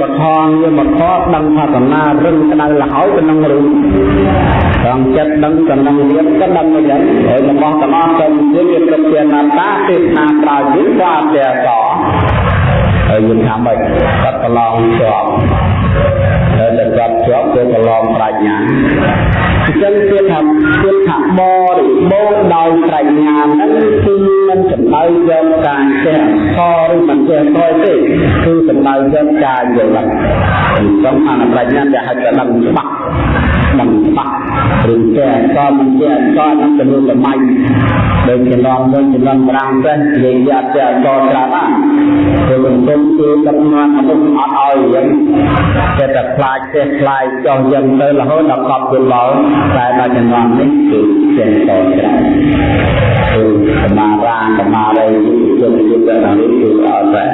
បថងវាបថដឹងថាកំណារឹងក្តៅលហើយក៏នឹងរឿងត្រង់ចិត្តដឹងក៏នឹងរៀនក៏ដឹងយ៉ាងហើយរបស់ទាំងអស់ទៅជាវាប្រតិណាតាទេសនាប្រើយល់ក៏អត់ទេអត់ហើយយើងថាម៉េចកាត់ប្រឡងជាប់ហើយតែកាត់ជាប់គឺប្រឡងប្រាជ្ញា អញ្ចឹងគឺថាគឺថាបរិបូរដោយប្រាជ្ញាហ្នឹងគឺមិនសំដៅយកការចេះខឬមិនចេះខទេគឺសំដៅយកការយល់ដឹងអញ្ចឹងអានប្រាជ្ញាដែលហៅថាដឹងច្បាស់ ដឹងច្បាស់ឬចេះអកមិនចេះអកហ្នឹងទៅលើលំៃដូចចំណងមួយចំណងប្រាំទៅនិយាយយកចេះអកច្រើនណាស់គឺមិនទុំគឺដឹកនាំមនុស្សអត់ឲ្យយ៉ាងតែតែខ្លាចចេះខ្លាចចោះយ៉ាងទៅរហូតដល់កប់យល់ដល់តែដល់ចំណងនេះគឺចេះតច្រើនគឺសមារាសមារីយុទ្ធយុទ្ធដល់នេះគឺអត់តែ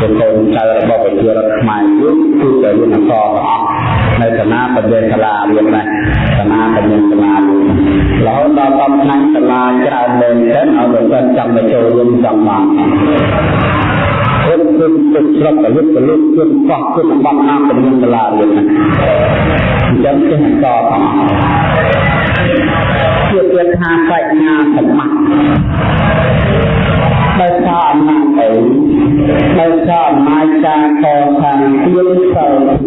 ជាកូនចៅរបស់ប្រជារដ្ឋខ្មែរគឺគឺតែរៀនអក្សរទាំងអស់ នៅសាលាបញ្ញាសាលារៀនដែរសាលាបញ្ញាសាលារហូតដល់កំឆ្នាំសាលាច្រើនមែនទែនឲ្យបើសិនចង់ទៅចូលរួមចង់បានគុណគុណគុណស្រុកកលុកកលុកគុណកោះគុណបំណាំបញ្ញាសាលារៀនហ្នឹងអញ្ចឹងចេះតផងជាពាក្យថាបញ្ញាសម្បត្តិដោយសារអំណាចអីដោយសារអំណាចការកសាងទានសិលធានាកើត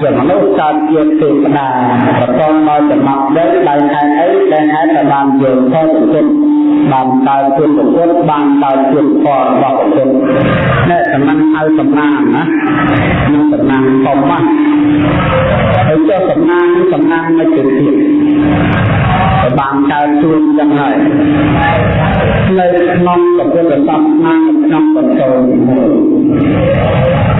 ជាមនុស្សកើតជាទេវតាប្រកបដោយចំណងដីដោយហេតុអីដែលហេតុតែបានយកខុសទុកបានកើតជាពុទ្ធបានកើតជាផលរបស់ពុទ្ធនេះសំណាងហៅសំណាងណានឹងសំណាងធំណាស់ហើយចុះសំណាងសំណាងមិនទៅទៀត បានកើតជួនចឹងហើយនៅក្នុងពុទ្ធសាសនាក្នុងបន្តមួយ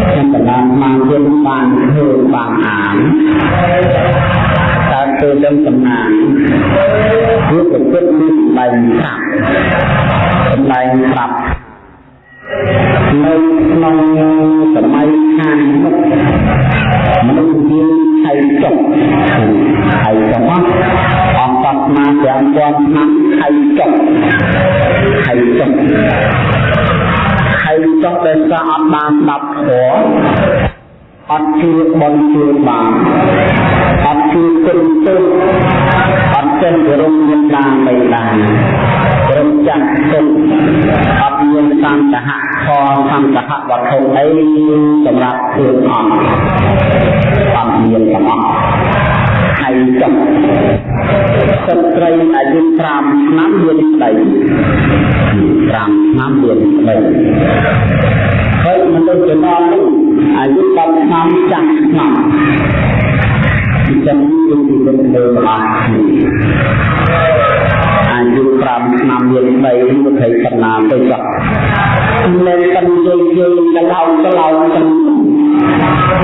ខ្ញុំកណ្ដាលបានយល់បានឃើញបានអានកើតទៅដឹងសំណាងគឺប្រព្រឹត្តមានសម្ដែងប្រាប់សម្ដែងប្រាប់នៅក្នុងសម័យខាងមុខមនុស្សមា នឆៃចុកឆៃចុកអង្គសាសនាទាំងពាន់ឆ្នាំឆៃចុកឆៃចុកឆៃចុកដែលសាអត់បានស្ដាប់ធម៌អត់ជឿបនជឿបានអត់ជឿគុណទុអត់ចិនគោរពមេត្តាបិតារំចាស់ទុអ ត់មានសន្តហៈខសន្តហៈវត្ថុអីសម្រាប់ខ្លួនអត់អត់មានទាំងអស់ហើយចុះស្ត្រីអាយុ5ឆ្នាំមានស្ដី5ឆ្នាំមានស្ដីហើយមនុស្សចំណងនោះអាយុ10ឆ្នាំចាស់ឆ្នាំអញ្ចឹងគឺពីលើលើអស់ អាយុ5ឆ្នាំមានស្ដីវិធីកណ្ណាទៅចុះមិនកាន់និយាយនិយាយកឡោកឡោទាំង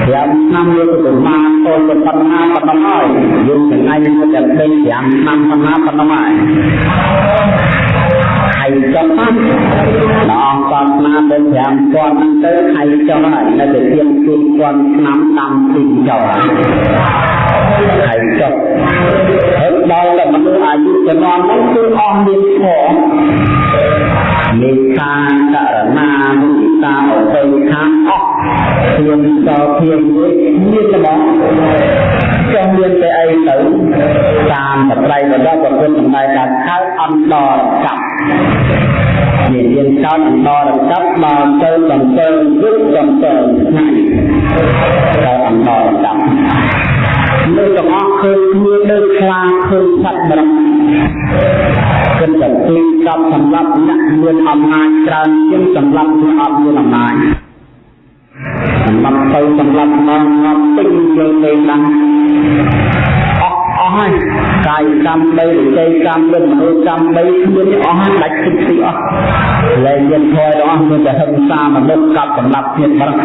5ឆ្នាំយកទៅមកអូនប៉ុណ្ណាប៉ុណ្ណឹងហើយយើងថ្ងៃនេះតែពេញ5ឆ្នាំប៉ុណ្ណាប៉ុណ្ណឹងហើយហើយចុះតាមដល់អង្គសាសនាទៅ5000ហ្នឹងទៅហើយចុះហើយនៅតែជាង4000ឆ្នាំតាមទីចុះហើយចុះ ហ្នឹងគឺអស់មានធម៌មេត្តាករណាមុទិតាអបិខាអស់ធានសោធានមួយមានតែបងចង់មានតែអីទៅតាមបត្រៃរបស់ប្រពន្ធសម្ដែងថាខៅអន្តរកម្មមានរៀនចោតអន្តរកម្មដល់ទៅកំពើយុទ្ធកំពើថ្ងៃទៅអន្តរកម្ម នៅទាំងអស់ឃើញគ្នាដូចខ្លាឃើញសត្វម្រឹកគិតតែទីកប់សម្រាប់អ្នកមានអំណាចច្រើនជាងសម្រាប់អ្នកអត់មានអំណាចសម្រាប់ទៅសម្រាប់មកមកពេញយើងលេងដល់អស់អស់ហើយកាយកម្មបីវិច័យកម្មឬមនោកម្មបីគ្មានអស់ហើយដាច់ទឹកទីអស់លែងមានធម៌ទាំងអស់មានតែហិង្សាមនុស្សកាប់សម្រាប់គ្នាបរឹក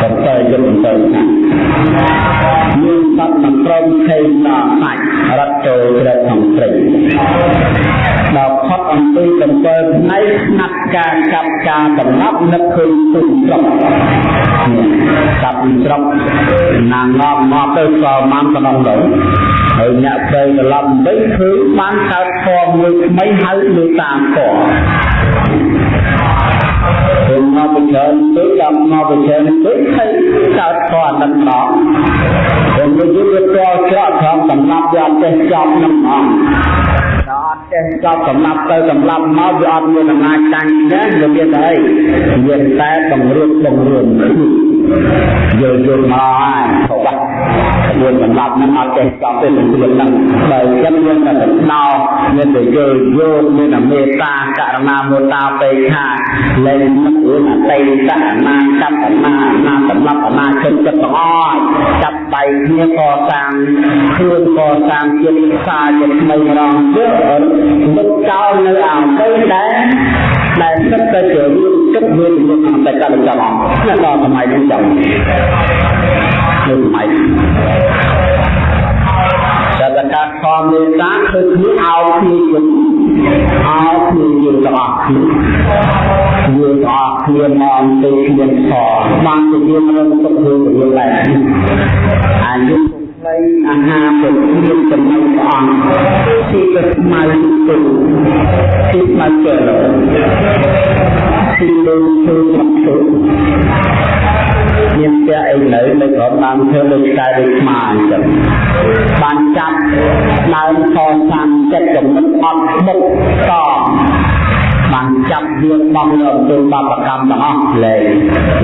បន្តយន្តបន្តណា រត់ចូលជ្រៅក្នុងព្រៃដល់ផុតអំពីកំពើផ្នែកស្នាត់ការកាប់ការកំណប់នឹកឃើញទុំស្រុកកាប់ស្រុកណាងងមកទៅក៏មកក្នុងនោះហើយអ្នកព្រៃត្រឡប់វិញឃើញបានកើតធម៌មួយថ្មីហៅលើតាមធម៌ ពេលមកពីច្រើនពេកដល់មកពីច្រើនពេកហើយកើតខអត់ដល់ពេលយើងវាតល់ច្រកត្រង់សម្រាប់វាអត់ចេះចប់នឹងហ្មងដល់អត់ចេះចប់សម្រាប់ទៅសម្រាប់មកវាអត់មានអំណាចតាំងទេវាមានតែអីមានតែបង្រៀនបង្រៀនយល់យល់មកហើយខុសបាត់ យើងសម្រាប់នឹងអត់ចេះចប់ទេនឹងរៀនហ្នឹងបើចឹងយើងតែដោមានតែយល់យល់មានតែមេត្តាករណាមុតាបេខាលែងនឹករឿងអតីតអនាគតអនាណាសម្រាប់អនាគតចិត្តទាំងអស់ចាប់ដៃគ្នាកសាងខ្លួនកសាងជាតិសាជាថ្មីម្ដងទៀតនឹកចោលនៅអតីតដែរដែលសិតតែជារឿងទឹកមានជំនឿអតីតដល់ចាំអស់ដល់សម័យនេះចាំនៅ សម័យតែតកាខំមេត្តាគឺគ្នាអោគ្នាយល់អោគ្នាយល់ទាំងអស់គ្នាយល់ទាំងអស់គ្នាមកអំពីគ្នាខបានជាយើងរំទុកយើងទៅយើងដែរអាយុនៃអាហារពុទ្ធមានចំណុចព្រះអង្គទីកស្មៅទុទីស្មៅចេះទីលើធ្វើមកធ្វើ មានផ្ទះអីនៅនៅក្រោមដើមឈើដូចខ្សែដូចស្មាអញ្ចឹងបានចាប់ដើមខសាំចិត្តចំណិតអត់មុខតបានចាប់វាបំនៅអំពើបាបកម្មទាំងអស់លែង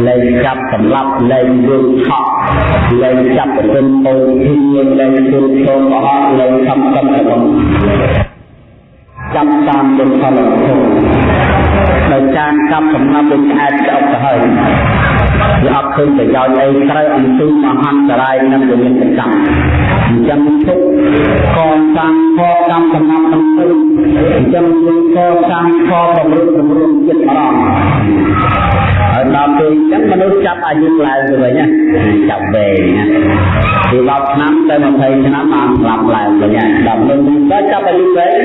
លែងចាប់សម្លាប់លែងយើងឆក់លែងចាប់ប្រពន្ធអូនហ៊ានលែងជួបចូលអស់លែងខំខំរបស់ចាប់តាមបុណ្យផលធំដោយការកាប់សំណាប់ដូចឆ្អែតស្អប់ទៅហើយ វាអត់ឃើញប្រយោជន៍អីត្រូវអំពីមហន្តរាយនិងវិញ្ញាណកម្មអញ្ចឹងទុកកសាងខកម្មសំណាប់នឹងទៅអញ្ចឹងយើងកសាងខបំរុងបំរុងចិត្តអរំហើយដល់ពេលអញ្ចឹងមនុស្សចាប់អាយុឡើងទៅវិញណាចាប់វែងណាពី10ឆ្នាំទៅ20ឆ្នាំបានស្លាប់ឡើងវិញដល់ពេលទៅចាប់អាយុវែង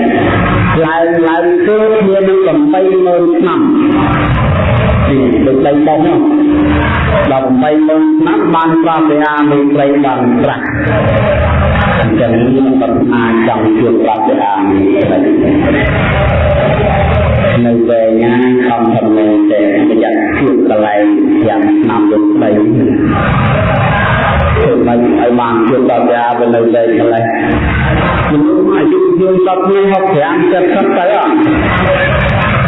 ឡើងឡើងគឺមាននឹង80000ឆ្នាំ ដូចដីបោះនោះដល់8ម៉ឺនឆ្នាំបានប្រោះព្រះអាមេត្រីបានត្រាស់អញ្ចឹងមានបណ្ណាចង់ជួបព្រះអាមេត្រីនៅវែងណាខំធំមែនតែប្រយ័ត្នជួបកន្លែងយ៉ាងឆ្នាំដូចដីធ្វើមិនឲ្យបានជួបដល់ព្រះអាមេនៅវែងកន្លែងមនុស្សអាយុយើងសពនេះ65 70ទៅអត់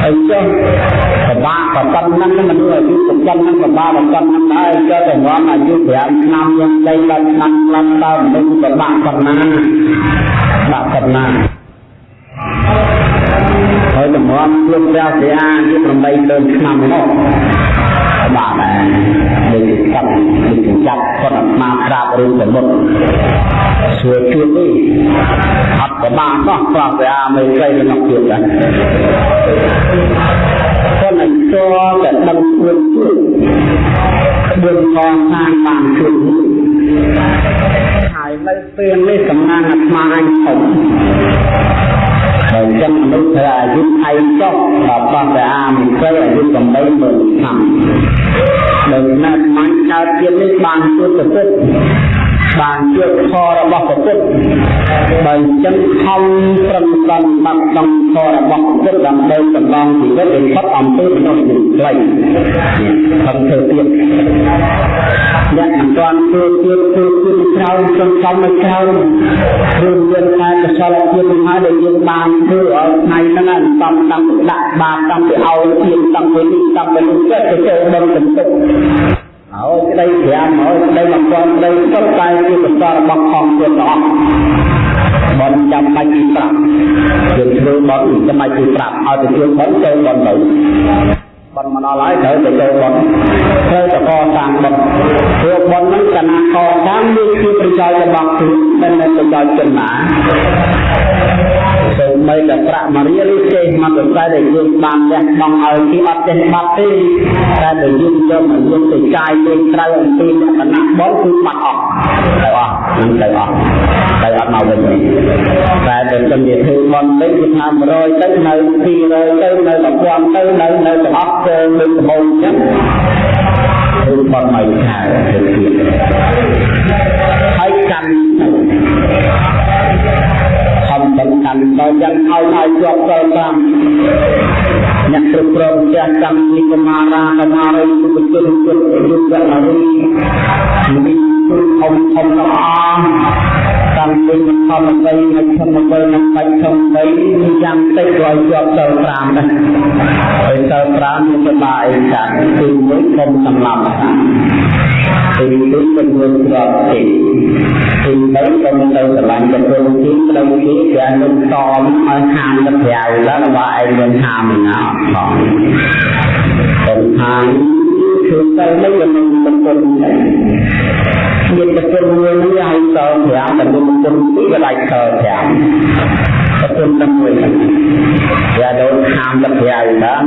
អីចុះពិបាកប៉ុណ្ណឹងមនុស្សអាយុប៉ុណ្ណឹងពិបាកប៉ុណ្ណឹងដែរចុះតែរំអាយុ5ឆ្នាំយើងលេងដល់ឆ្នាំខ្លះតើមនុស្សពិបាកប៉ុណ្ណាបាក់ប៉ុណ្ណាហើយតម្រាំជួបព្រះសិអាយុ8លើឆ្នាំ នោះបាទដែរដូចកាប់ដូចចាប់គាត់អាត្មាក្រាបរឿងសមុទ្រសួរជួបនេះអត់ប្រមាណនោះប្រោះព្រះអាមេរិកក្នុងជួបដែរគាត់នឹងតតែដឹងខ្លួនជួបគ្រឿងកសាងបានជួបហើយនៅពេលនេះសំណាងអាត្មាអញធំ អាមេរិកអាយុ80000ឆ្នាំដោយណាត់មាញ់កើតទៀតនេះបានជួបទៅពុទ្ធ បានជួបខរបស់ពុទ្ធបើអញ្ចឹងខំប្រឹងប្រែងបាត់ដំខរបស់ពុទ្ធដើម្បីចម្លងជីវិតឲ្យផុតអំពីមនុស្សខ្លីខំធ្វើទៀតអ្នកមិនទាន់ធ្វើទៀតធ្វើទៀតក្រោយចង់ចំមកក្រោយរឿងមានតែកសលភាពនឹងហើយដែលយើងបានធ្វើឲ្យថ្ងៃហ្នឹងតំតាំងដាក់បាបតាំងពីឲ្យទៀតតាំងពីនេះតាំងពីនោះទៅចូលដល់សន្ទុក ហើយក្តីប្រាំហើយក្តីមកគាត់ក្តីសុទ្ធតែជាកសលរបស់ផងទៀតអស់បនចាំបាច់ពីប្រាប់យើងធ្វើបនចាំបាច់ពីប្រាប់ឲ្យទៅជួយបនចូលបនទៅបនមកដល់ហើយត្រូវទៅចូលបនត្រូវទៅកសាងបនព្រោះបនហ្នឹងកណាកសាងវាជាប្រយោជន៍របស់ខ្លួនមិនមែនប្រយោជន៍ចំណាសូ ម្បីតែប្រាក់មួយរៀលចេះមកទៅតែដែលយើងបានលះបង់ឲ្យគេអត់ចេះបាត់ទេតែបើយើងយកមកយើងទៅចាយលេងត្រូវអំពីលក្ខណៈបនគឺបាត់អស់ទៅអស់នឹងទៅអស់ទៅអត់មកវិញទេតែបើខ្ញុំនិយាយធ្វើបនទៅគឺថា100ទៅនៅ200ទៅនៅ1000ទៅនៅនៅទាំងអស់ទៅលើដំបូងអញ្ចឹងគឺបនមកខែទៅទៀតហើយកម្មខំ បន្តកាន់ដល់យ៉ាងឲ្យឲ្យជាប់សិល5អ្នកគ្រប់គ្រងផ្ទះកម្មនិកមារាកមារីគុបជនគុណយុទ្ធអរិយមានគុណធំធំទាំងអស់តាំងពីមធម្មវ័យមជ្ឈមវ័យនិងបច្ចុប្បន្នវ័យយ៉ាងតិចក៏ឲ្យជាប់សិល5ដែរហើយសិល5មានសបាអីចាគឺមួយគុំសម្លាប់ទីទីចំនួនស្របទី ពីទៅក៏មានទៅស្រឡាញ់ទៅព្រមទីក្នុងទីគេនឹងតមឲ្យខាងទៅក្រៅឡើងបើឯងមានខាងមិនអត់ផងទៅខាងគឺទៅនឹងមិនមិនទៅមានប្រគល់មួយនេះឲ្យតម5តែមិនទៅទីក៏ដាច់ត5ប្រគល់តែមួយយ៉ាដល់ខាងទៅក្រៅឡើង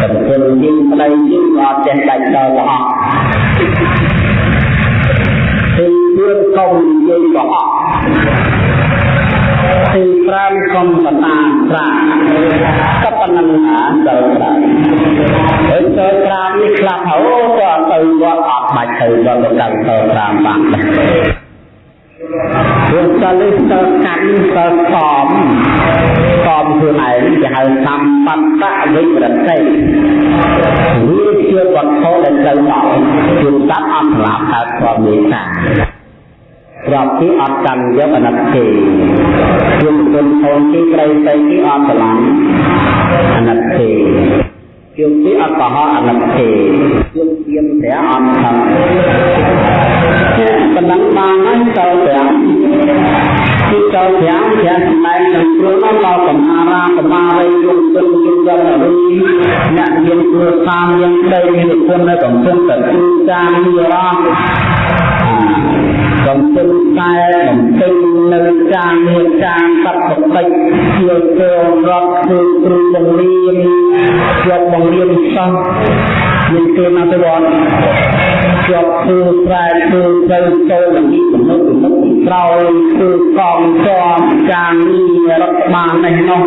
ប្រគល់ជាប្តីជាអត់ចេះដាច់តទៅអស់ មានកុំយើងក៏អស់ទី5កុំបតាត្រាក៏ប៉ុណ្ណឹងណាដល់ត្រាហើយទៅត្រានេះខ្លះហៅក៏ទៅវត្តអត់បាច់ទៅដល់ដល់ទៅត្រាបានព្រោះតលិសតកម្មតកំកំខ្លួនឯងគេហៅតាមបត្តវិរតិវាជាវត្ថុដែលត្រូវដល់ជួនតាប់អត់ស្លាប់កើតព្រមមេត្តា ប្រាប់ទីអត់កាន់យកអនិតទេជួនគុណធនទីក្រៃទៅទីអត់ស្រឡាញ់អនិតទេជួនទីអត់កុហកអនិតទេជួនទៀមព្រះអត់ខំប៉ុណ្ណឹងបានហើយចូលប្រាំគឺចូលប្រាំប្រាំសម្ដែងក្នុងគ្រួនោះដល់កម្មារាកម្មារីយំទិនយំដល់រីអ្នកមានគ្រួសារមានដីមានគុណនៅកំពុងតែគឺការនិរា កំពុងតែបំពេញនៅការងារការសັບបតិជាចូលរដ្ឋគឺគ្រូបង្រៀនជាប់បង្រៀនសិស្សមានគេមកទៅវត្តជាប់គឺប្រែគឺត្រូវចូលលិមនុស្សមនុស្សក្រោយគឺកងជាប់ការងាររដ្ឋបាលនេះនោះ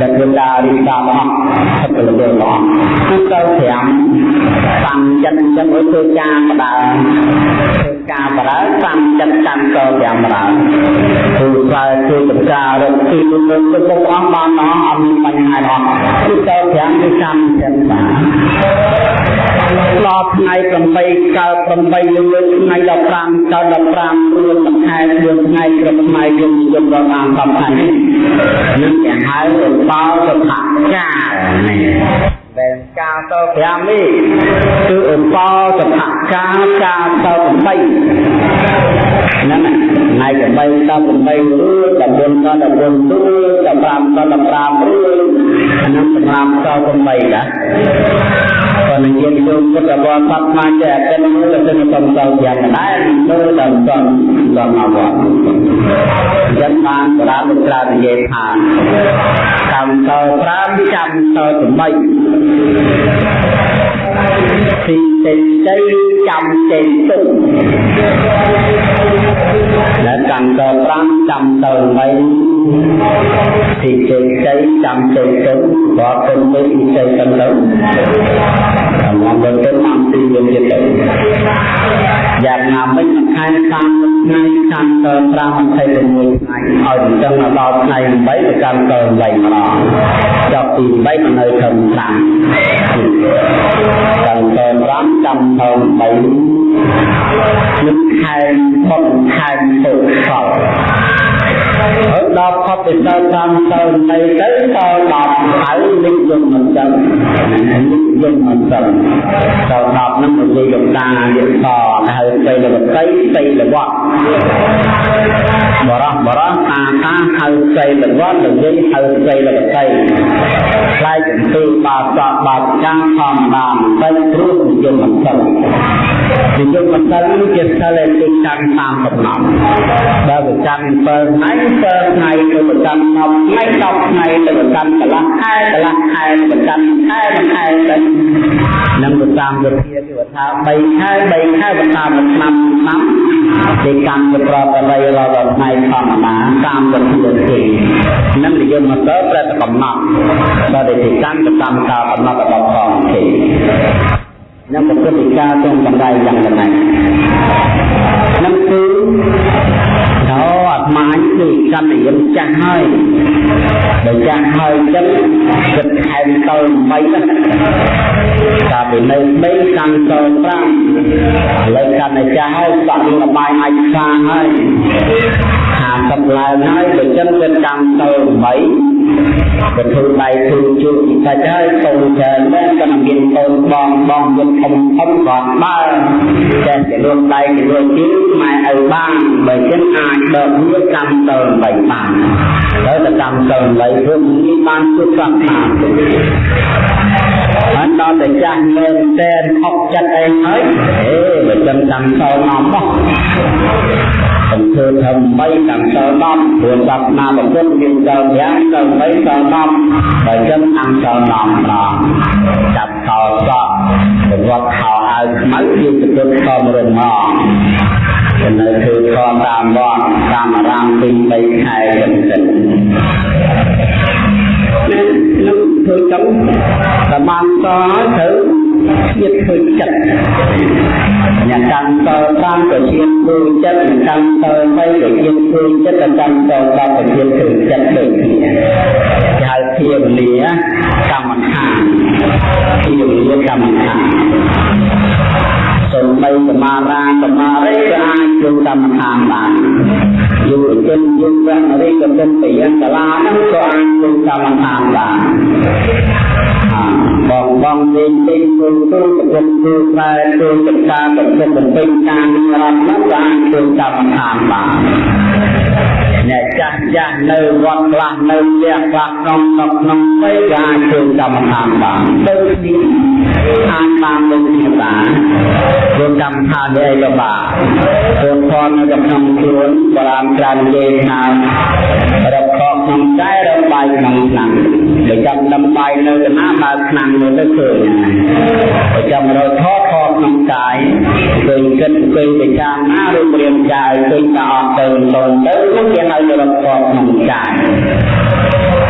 ដែលគឺដារីដាមហថាទៅលើលោកគឺទៅ5សំចិត្តចឹងឲ្យធ្វើការបដាធ្វើ ការបដាសំចិត្តកាន់ក៏5បដាគឺប្រែគឺបការរកទីនឹងទៅបងអស់បានអស់អត់មានបញ្ហាអត់គឺទៅ5គឺសំចិត្តបានដល់ថ្ងៃ8កើត8លើថ្ងៃ15កើត15រួចមួយខែមួយថ្ងៃគ្រប់ថ្ងៃយំយំដល់តាម10ថ្ងៃនេះគេហៅរំបោសុខកាលនេះដែលកាលត5នេះគឺអង្កលសភកាលកាលត8ហ្នឹងថ្ងៃ8ត8រួច14ត14រួច15ត15រួចអានោះសម្រាប់ត8ណាក៏នឹងជាទូពុទ្ធបរិស័ទមកចេះតែមើលទៅសំសល់យ៉ាងដែរមើលដល់សំដល់មកវត្តយ៉ាងបានប្រាំក្រានិយាយថាកម្ម តប្រាំចាំត8 ទីចេញទៅចាំចេញទុកដែលកម្មត5ចាំទៅ8ទីចេញទៅចាំចេញទុកបើគុំទៅទីចេញទៅមកបើទៅតាមទីវិញទៅយ៉ាងណាមិញខែខាងថ្ងៃខាងត5 26ថ្ងៃឲ្យចឹងដល់ថ្ងៃ8ទៅកម្មត8ម្ដងចាប់ទី8មកនៅត្រឹម5កម្មត5ចាំទៅ3នឹងខែបុកខែពុទ្ធសោហើយ ដល់ផុតពីដល់តាមទៅនៃទៅដល់10ហើយនិយមមិនដឹងនិយមមិនដឹងដល់10ហ្នឹងនិយាយលោកតានិយាយតហើយទៅលវតីទៅលវត្តបរោះបរោះតាតាហៅទៅលវត្តនិយាយហៅទៅលវតីខ្លាយចំទីបាសកបាចាំងធម្មតាមិនព្រោះនិយមមិនដឹងនិយមមិនដឹងជាសិលទីចាំតាមកំណត់បើប្រចាំ7ថ្ងៃ7ថ្ងៃទៅប្រចាំ10ថ្ងៃ10ថ្ងៃទៅប្រចាំកន្លះខែកន្លះខែប្រចាំខែមួយខែទៅនឹងប្រចាំវិធាគឺថា3ខែ3ខែប្រចាំមួយឆ្នាំឆ្នាំទីកម្មទៅប្រកបរដល់ថ្ងៃធម្មតាតាមវិធាទេនឹងនិយមមកទៅប្រតិកំណត់ដល់ទីកម្មទៅតាមការកំណត់របស់ផងទេនឹងប្រតិការ trong បណ្ដៃយ៉ាងណានឹងគឺដល់អធ មាញគឺកណ្ដយិនចាស់ហើយបើចាស់ហើយចឹងគិតថែមតលមិនតាពីនៅ3កាន់តល5ឥឡូវកាន់តែចាស់ហើយសក់លបាយអាចខ្លាហើយហាមកំឡើងហើយបើចឹងគិតកាន់តល8 ក៏ធ្វើដៃធ្វើជួបពិសាច់ហើយកូនច្រើនដែរក៏មានកូនបងបងយន្តធំធំគាត់បើតែជាលួងដៃជាលួងជើងម៉ែឪបានបើចឹងអាចដកវាកម្មតល8បានហើយតែកម្មតល8ព្រោះនេះបានជួបសង្ខារបានដល់តែចាស់មែនតែនអុកចិត្តអីហើយអេបើចឹងកម្មតលមកបោះសំ ធ្វើធ្វើ3កម្មតល10ព្រោះសាសនាពុទ្ធមានដល់5ដល់3ដល់10បើចឹងអង្គតល10ប្រងចាប់ខោសក់វត្តខោអាវខ្មៅជាទៅខំរំងនៅគឺខំតាមវត្តតាមអារាមពី3ខែចឹងទៅនឹងធ្វើចឹងតែបានតត្រូវ ជាតិឃើញចិត្តអ្នកកម្មត5ក៏ជាតិឃើញចិត្តអ្នកកម្មត3ក៏ជាតិឃើញចិត្តអ្នកកម្មត10ក៏ជាតិឃើញចិត្តដូចគ្នាគេហៅភាវនាកម្មដ្ឋានភាវនាកម្មដ្ឋានសំបីសមារាសមារិក៏អាចចូលកម្មដ្ឋានបានយុវជនយុវវ័យរិទ្ធិជនប្រយ័ត្នសាលានឹងក៏អាចចូលកម្មដ្ឋានបាន បងបងលេងពេញគូទូប្រគំគូខ្លែគូសិក្សាប្រគំបំពេញការរត់មកបានធ្វើកម្មដ្ឋានបានអ្នកចាស់ចាស់នៅវត្តខ្លះនៅផ្ទះខ្លះក្នុងក្នុងក្នុងពេកអាចធ្វើកម្មដ្ឋានបានដូចនេះ អាចបានលោកគ្នាបានធ្វើកម្មដ្ឋាននេះក៏បានធ្វើផលនៅក្នុងខ្លួនបរាមច្រើននិយាយថារកខកក្នុងតែរកបាយក្នុងឆ្នាំបើចាំដំបាយនៅកណាបើឆ្នាំមើលទៅឃើញបើចាំរកថតថតក្នុងកាយឃើញគិតឃើញពិចារណារូបរាងកាយឃើញតែអត់ទៅទៅទៅនោះគេហៅរកខកក្នុងកាយហើយ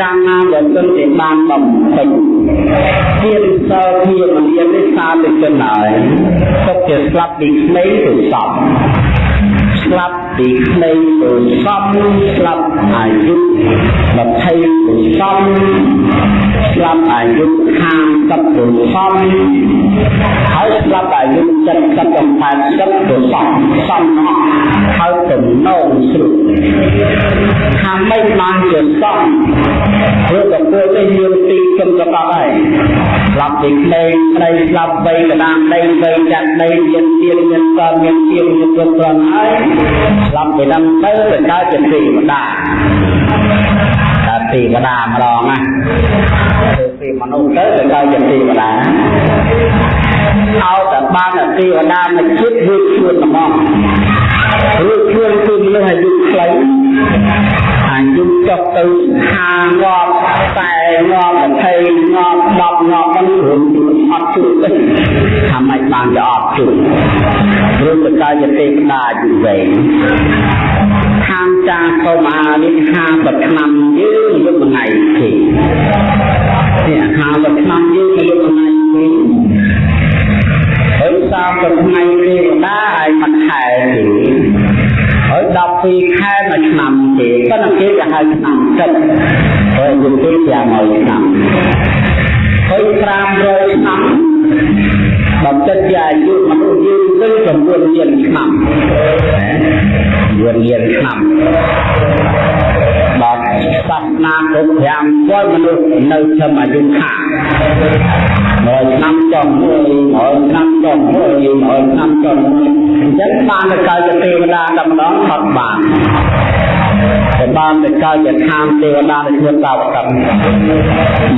កាលណាដែលទិនទេបានបំពេញជាសើជាមនានេះសាទៅចិនហើយទុកជាស្លាប់ពីក្មេងទៅសពស្លាប់ ពីក្មេងទៅសំស្លាប់អាយុ20ទៅសំស្លាប់អាយុ50ទៅសំហើយស្លាប់អាយុ70ទៅ80ទៅសំសំណោះហើយទំនងស្រុកថាមិនបានជាសំព្រោះតែពួកនេះមានទីគំកបហើយស្លាប់ពីក្មេងស្រីស្លាប់បីកដាមដីបីចាក់ដីមានទៀនមានសមានទៀនមានព្រមព្រំហើយស្លាប់ពីនឹងទៅទៅកើតជាទេវតាតែទេវតាម្ដងណាធ្វើពីមនុស្សទៅទៅកើតជាទេវតាឲ្យតែបានទេវតាមកជាតិរួចខ្លួនហ្មងរួចខ្លួនគឺមនុស្សអាយុខ្លី អាយុចុះទៅហាងាប់តែងាប់20ងាប់10ងាប់ហ្នឹងរួមអត់ជួយទេថាម៉េចបានจะអត់ជួយព្រោះបកាយទេវតាអាយុវែងខាងចាកុមារនេះ50ឆ្នាំយើងយកមួយថ្ងៃទេនេះ50ឆ្នាំយើងយកមួយថ្ងៃទេហើយ30ថ្ងៃទេវតាឲ្យមិនខែទេ ហើយ12ខែមួយឆ្នាំទេប៉ុន្តែគេគេហៅឆ្នាំទឹកហើយយើងទេ500ឆ្នាំហើយ500ឆ្នាំបើចិត្តជាអាយុមនុស្សយើងទៅ9លានឆ្នាំ9លានឆ្នាំបាទ សាសនាគ្រប់5ពលមនុស្សនៅធម្មអាយុខាមួយឆ្នាំចុងមួយមួយឆ្នាំចុងមួយមួយឆ្នាំចុងមួយអញ្ចឹងបានទៅកើតជាទេវតាតែម្ដងអត់បាន តែបានទៅកើតជាឋានទេវតានៅក្នុងតាវកម្ម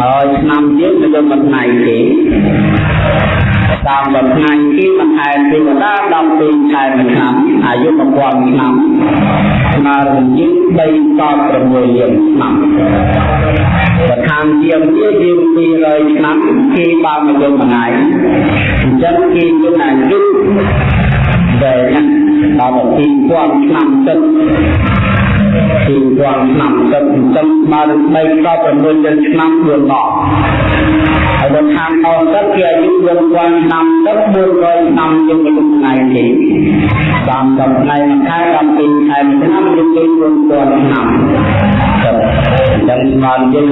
មួយឆ្នាំទៀតនឹងមិនណៃទេតាមបំថ្ងៃទីបន្ថែមទេវតា12ខែមួយឆ្នាំអាយុ1000ឆ្នាំស្មើនឹងយើង3ត6លានឆ្នាំបើខាងជាងវាយើង200ឆ្នាំគេបានមកយកមួយថ្ងៃអញ្ចឹងគេមានអាយុដែលដល់2000ឆ្នាំទឹ កពីពាន់ឆ្នាំទឹកអញ្ចឹងស្មើនឹង3ដល់6លានឆ្នាំ4ដងហើយដល់ខាងអស់ទៅគេអាយុ4000ឆ្នាំទៅ400ឆ្នាំជាងមួយថ្ងៃទេតាមដល់ថ្ងៃមួយខែ12ខែមួយឆ្នាំយើងគេ4000ឆ្នាំទៅ អញ្ចឹងបានយើង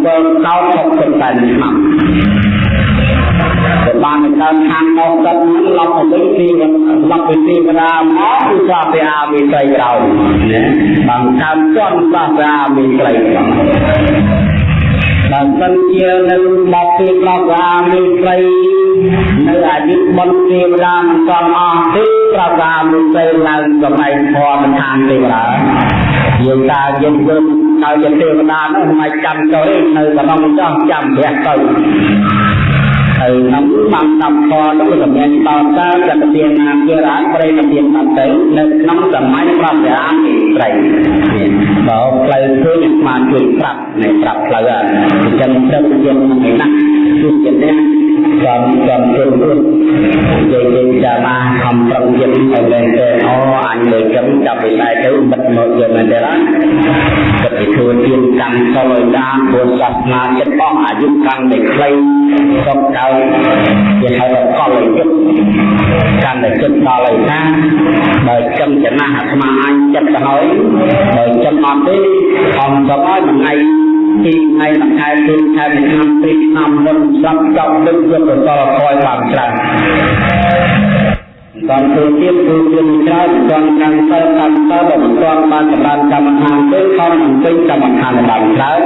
57កោ68ឆ្នាំទៅបានទៅកើតខាងអស់ទឹកហ្នឹងឡប់ទៅទីឡប់ទៅទីកដាមកគឺសាពអាមីត្រីក្រោយណាបានកើតជន់សាពអាមីត្រីក្រោយ បើសិនជានៅមកទីប្រកអាមីត្រីនៅអាយុបុណ្យទេវតាមិនសំអស់ទេប្រកអាមីត្រីឡើងសម័យធម៌មិនខានទេបាទយើងតាយើងធ្វើឲ្យជាទេវតានោះមិនចាំចូលនៅក្នុងចោះចាំព្រះទៅ ហើយក្នុងបានតាមខនោះសម្រាប់ដល់តើចន្ទទានាជារាជប្រេមទានបាត់ទៅនៅក្នុងសម័យប្រវត្តិទីត្រីបើផ្លូវឃើញបានជួយប្រាប់នៃប្រាប់ផ្លូវអញ្ចឹងត្រូវជាមិនណាគឺជាអ្នកចំចំជន់ជន់និយាយយើងចាបានខំប្រឹងចិត្តឲ្យមែនទេអូអញលើចំចាប់វិស័យទៅបិទមកយកមែនទេណា គិតពីខ្លួនទៀនកម្មសលឲ្យដានពុទ្ធសាសនាចិត្តអស់អាយុកាន់តែខ្លីសុខកើតជាហៅថាកលយុទ្ធកាន់តែចិត្តដល់ឲ្យថាបើចឹងចំណាស់អាត្មាអញចិត្តទៅហើយបើចឹងអត់ទេអមទៅឲ្យមួយថ្ងៃពីថ្ងៃមួយខែពីខែមួយឆ្នាំពីឆ្នាំមុនស្រាប់ចប់ដឹកយកទៅតកយបានច្រើន បានធ្វើទៀតគឺមានច្រើនបានកាន់ទៅកាន់ទៅបើមិនទាន់បានចម្រើនកម្មដ្ឋានទេខំអង្គុយកម្មដ្ឋានបានច្រើន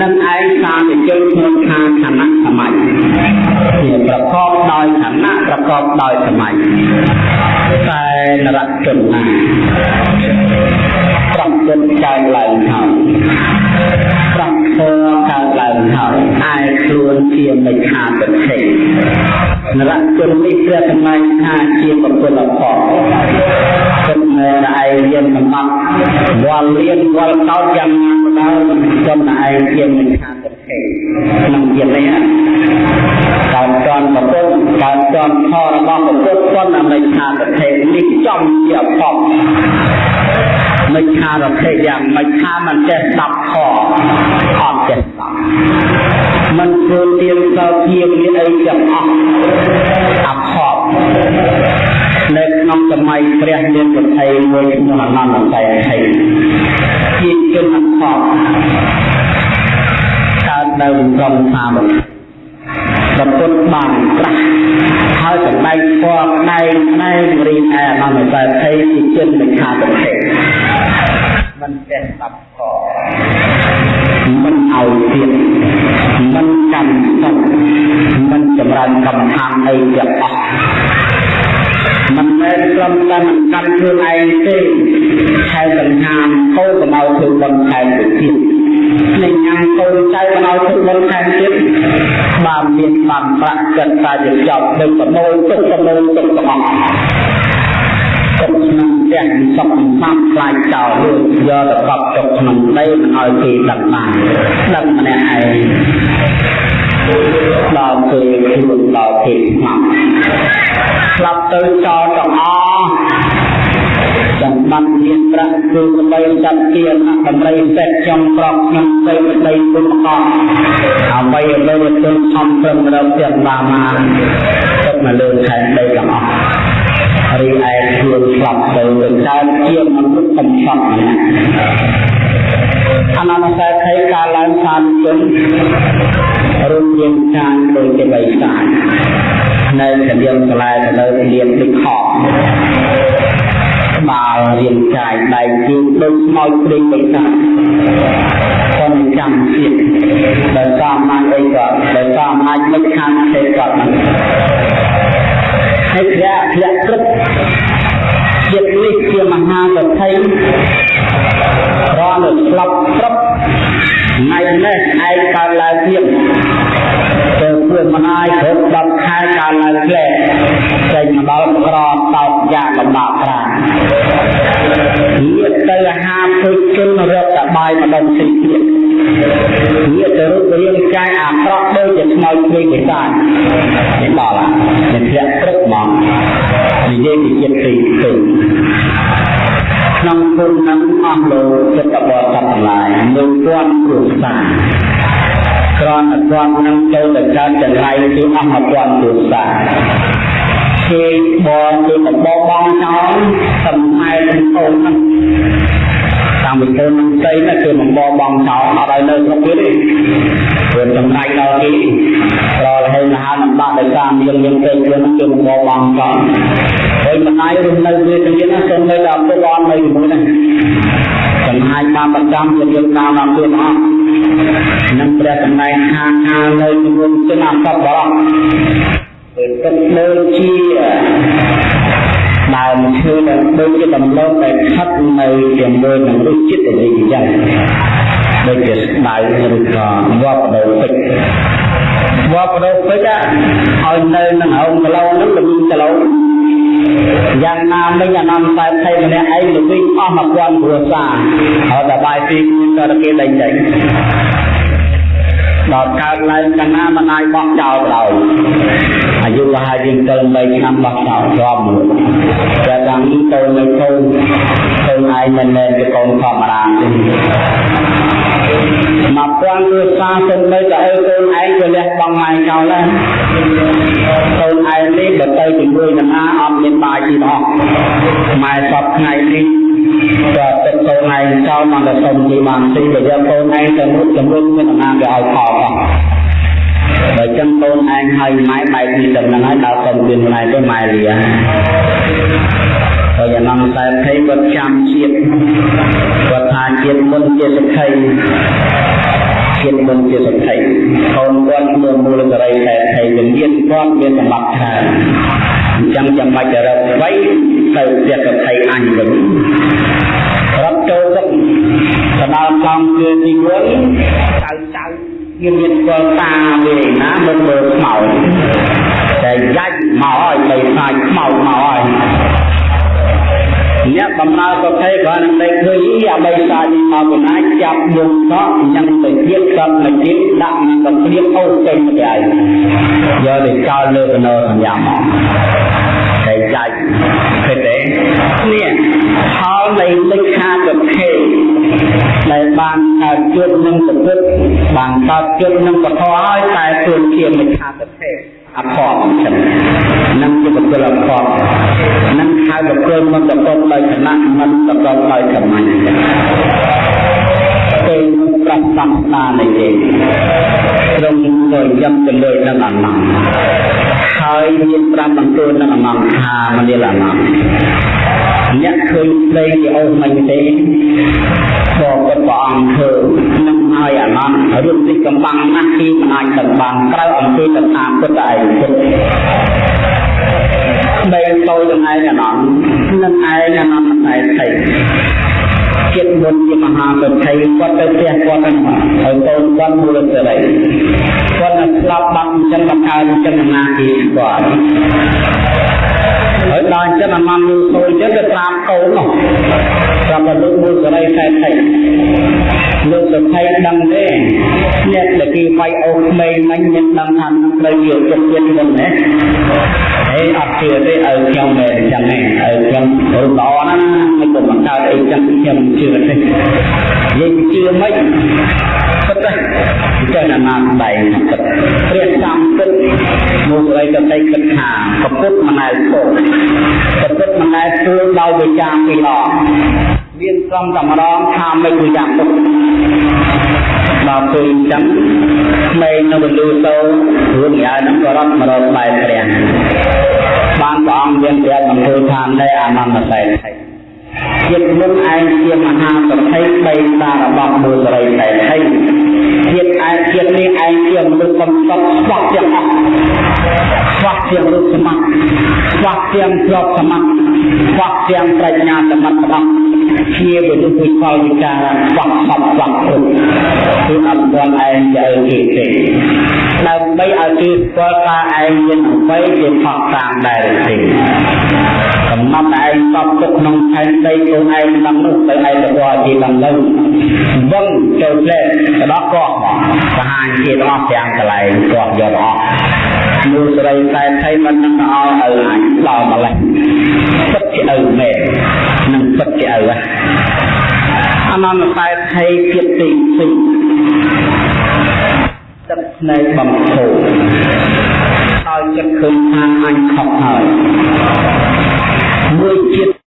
នឹងឯងសាទៅជើងក្នុងខាងខណៈសម័យជាប្រកបដោយខណៈប្រកបដោយសម័យតែនរជនណាប្រកបកើតឡើងហើយប្រកបកើតឡើង ហើយឯខ្លួនជាមិច្ឆាទិដ្ឋិនរជននេះព្រះសម្ដែងថាជាបុគ្គលផលគិតនៅឯងយើងកំណត់វល់លៀនវល់កោតយ៉ាងណាក៏ដោយចំណាឯងជាមិច្ឆាទិដ្ឋិក្នុងជាតិនេះកើតចន់ប្រពុតកើតចន់ខរបស់ប្រពុតប៉ុន្តែមិច្ឆាទិដ្ឋិនេះចំជាអភពមិច្ឆារភេយ៉ាងមិច្ឆាមិនចេះស្ដាប់ខអត់ចេះស្ដាប់ មិនធ្វើទៀនសោជាមានអីទាំងអស់អភពនៅក្នុងសម័យព្រះមានប្រតិមួយឈ្មោះអនន្តស័យថៃជាជនអភពកើតនៅក្រុងសាមគ្គប្រពុតបានត្រាស់ហើយសម្ដែងធម៌ផ្នែកផ្នែករីឯអនន្តស័យថៃជាជនមិច្ឆាទិដ្ឋិ មិនចេះស្ដាប់ខមិនឲ្យទៀតមិនកាន់សុខមិនចម្រើនកម្មដ្ឋានអីទាំងអស់មិនមែនត្រឹមតែមិនកាន់ខ្លួនឯងទេខែសង្ហាកូនកុំឲ្យធ្វើបុណ្យខែទៅទៀតនឹងញ៉ាំកូនចៅកុំឲ្យធ្វើបុណ្យខែទៀតបានមានបានប្រាក់ចិត្តតែជាចប់នឹងប្រមូលទុកប្រមូលទុកទាំងអស់ ទុកក្នុងទាំងសពសំខ្លាចចោលលួចយកទៅកប់ទុកក្នុងដីមិនឲ្យគេដឹងបានដឹងម្នាក់ឯងដល់ពេលខ្លួនដល់ពេលស្លាប់ស្លាប់ទៅចោលទាំងអស់សម្បត្តិមានប្រាក់គឺដើម្បីចាត់ជាអតម្រៃសេតចំប្រកខ្ញុំទៅដីគុណអស់អ្វីអ្វីទៅខំប្រឹងរកទាំងបាមាទុកមកលើខែដីទាំងអស់ រីឯខ្លួនស្លាប់ទៅទៅកើតជាមនុស្សកំសត់ម្នាក់អនន្តសេដ្ឋីកាលឡើងសានជនរូបរាងកាយដូចជាបីស្អាតនៅកណ្ដៀងស្លែទៅលើលៀនដូចខកក្បាលរាងកាយដៃជើងដូចស្មោចព្រីងបីស្អាត còn ចាំទៀតដោយសារអំណាចអីក៏ដោយសារអំណាចមិនខាងទេគាត់ ហើយព្រះធ្លាក់ព្រឹកជាតិនេះជាមហាសទ្ធិរនទៅស្លាប់ព្រឹកថ្ងៃនេះឯងកើតឡើងទៀតទៅធ្វើមិនអាយគ្រប់10ខែកើតឡើងផ្លែចេញមកដល់ក្រតោកយ៉ាងលំបាកក្រាញាតទៅអាហារពុជជនរកត បាយម្ដងទីទៀតញាតទៅរូបរាងកាយអាក្រក់ដូចជាស្មោចព្រាយពិសានេះដល់ហើយធ្លាក់ព្រឹកមកនិយាយពីចិត្តទីទៅក្នុងគុណនឹងអស់លោកចិត្តបរិស័ទទាំងឡាយមួយពាន់គ្រួសារគ្រាន់តែគាត់នឹងចូលទៅកើតចង្រៃគឺអស់1000គ្រួសារគេបងគឺបបបងចោលសំហែទាំងកូនហ្នឹង តាំងពីកូននឹងស្អីណាគឺបបបងចោលអត់ឲ្យនៅស្រុកទៀតទេព្រោះចំណាយដល់គេប្រលហេមហាលំបាកដោយសារមានមានពេកខ្លួនគឺបបបងចោលហើយម្ដាយរស់នៅវាទៅទៀតណាសូមនៅដល់ពុកអត់នៅជាមួយហ្នឹងចំណាយបានប្រចាំជាយើងតាមដល់ខ្លួនអស់នឹងព្រះសម្ដែងខាខានៅជាមួយជនអសពបរោះពេលទឹកដូចជា ដើមឈើដែលដូចជាដំឡូងដែលខិតនៅជាមួយនឹងរសជាតិដែលអញ្ចឹងដូចជាស្ដៅឬក៏វបដោពេជ្រវបដោពេជ្រឲ្យនៅនឹងហៅគីឡូហ្នឹងល្បឿនគីឡូយ៉ាងណាមិញអានំតែថៃម្នាក់ឯងទៅវិញអស់1000គ្រួសារហើយតែបាយពីគូក៏គេដេញដេញ ដល់កើតឡើងកណាមិនអាចបោះចោលដោយអាយុលហើយយើងទៅ3ឆ្នាំបោះចោលជាប់មួយតែតាមនេះទៅនៅទៅទៅឯងមិនមែនជាកូនធម្មតាទេមកពាន់គឺសាសិននៅតែឲ្យកូនឯងទៅលះបង់ម៉ែចោលដែរកូនឯងនេះបើទៅជាមួយនឹងណាអត់មានបាយជីអស់ម៉ែសពថ្ងៃនេះ ក៏ទឹកកូនឯងចោលមកតែសុំជីបានទីបើយកកូនឯងទៅមុខជំរុញមានអំណាចវាឲ្យផលអស់បើចឹងកូនឯងហើយម៉ែបែកពីដំណឹងហើយដល់សុំមានម៉ែទៅម៉ែលាហើយយ៉ាងណាតែភ័យគាត់ចាំជាតិគាត់ថាជាតិមុនជាសក្ខីជាតិមុនជាសក្ខីកូនគាត់មើលមូលសរីតែភ័យវិញ្ញាណគាត់មានសម្បត្តិច្រើន អញ្ចឹងចាំបាច់ទៅរកអ្វីទៅផ្ទះសក្ខីអញវិញរត់ចូលទៅទៅដល់កំគឺទីវិញចៅចៅមានមានគាត់តាវាណាមិនមើលខ្មោចតែយ៉ាច់មកឲ្យបីខ្លាចខ្មោចមកឲ្យ អ្នកបំរើប្រភេទគ្រាន់តែឃើញអាបីសានេះមកកណាចាប់យកសក់ញ៉ាំទៅទៀតក៏ទៅទៀតដាក់នឹងកំព្រៀបអូសចេញទៅឯងយកទៅចោលលើកណោសញ្ញាមកតែចាច់ឃើញទេនេះផលនៃលេខាប្រភេទដែលបានកើតជួបនឹងប្រព្រឹត្តបានកើតជួបនឹងពធហើយតែខ្លួនជាលេខាប្រភេទ អភ័ព្វចឹងនឹងជាបុគ្គលអភ័ព្វនឹងហៅបុគ្គលមិនប្រកបដោយឋានៈមិនប្រកបដោយកម្មាញ់ពេលប្រាប់សំស្ដានៃគេត្រង់ទៅយ៉ាប់ទៅលើនឹងអនន្តហើយមានប្រាប់បន្ទូលនឹងអនន្តថាមនាលអនន្ត អ្នកឃើញផ្លេងជាអូសមិនទេក៏គាត់ព្រះអង្គធ្វើនឹងហើយអានន្តរឿងនេះកំបាំងណាស់ទីមិនអាចកំបាំងក្រៅអំពីកថាពុទ្ធឯងពុទ្ធបីតូចនឹងឯងអានន្តនឹងឯងអានន្តឯងថៃចិត្តមុនជាមហាសុទ្ធិគាត់ទៅផ្ទះគាត់ហ្នឹងហើយកូនគាត់មូលសេរីគាត់នឹងស្លាប់បាត់អញ្ចឹងបង្កើតអញ្ចឹងណាគេគាត់ ហើយដល់អញ្ចឹងអាម៉ាំយូរទៅអញ្ចឹងទៅត្រាមកូននោះ ប្រាប់លោកមូលសេរីខែថៃលោកសភ័យដឹងទេអ្នកដែលគេវាយអូក្មេងមិញមានដឹងថានឹងត្រូវយកចិត្តទៀតមុនណាហេអត់ជឿទេឲ្យខ្ញុំតែអញ្ចឹងឯងឲ្យខ្ញុំរូបល្អណាស់មិនក៏បង្កើតអីចឹងខ្ញុំជឿទេយើងជឿមិនពិតទេចេះណាស់ដៃពិតព្រះតាមពិតមកស្រីទៅតែគិតថាប្រពុតមិនណែគោប្រពុតមិនណែគួរដោយវិចារពីរដង មានសំតម្រងថាមិនគឺយ៉ាងនោះដល់ពេលអញ្ចឹងក្មេងនៅពលូតោរឿងយ៉ាងហ្នឹងក៏រត់មករកបែបព្រះបានព្រះអង្គមានព្រះបន្ទូលថានៃអានន្តសេដ្ឋីជាតិមុនឯងជាមហាសទ្ធិបីតារបស់មូលរីសេដ្ឋីជាតិ ឯងជាតិនេះឯងជាមនុស្សកំសត់ស្វះទាំងអស់ស្វះទាំងរូបសមត្ថស្វះទាំងទ្រព្យសមត្ថស្វះទាំងប្រាជ្ញាសមត្ថរបស់ជាវិទ្យុវិកលវិចារស្វះសពស្វះគ្រប់គឺអត់ទាន់ឯងទៅគេទេដើម្បីឲ្យគេស្គាល់ថាឯងមានអ្វីជាផុសតាមដែរទេកំណត់ឯងសពទុកក្នុងផែនដីខ្លួនឯងនឹងនោះទៅឯងទៅជាដំណឹងវឹងចូលផ្លែទៅដល់កោះបហាញជាទាំងអស់ទាំងកន្លែងកោះយកអស់មូលស្រីតែថៃមិននឹងឲ្យឪអញដល់ម្លេះពិតជាឪមែននឹងពិតជាឪអនន្តតែថៃភាពទីទីទឹកស្នេហ៍បំធូរហើយចិត្តឃើញថាអញខុសហើយមួយជាតិ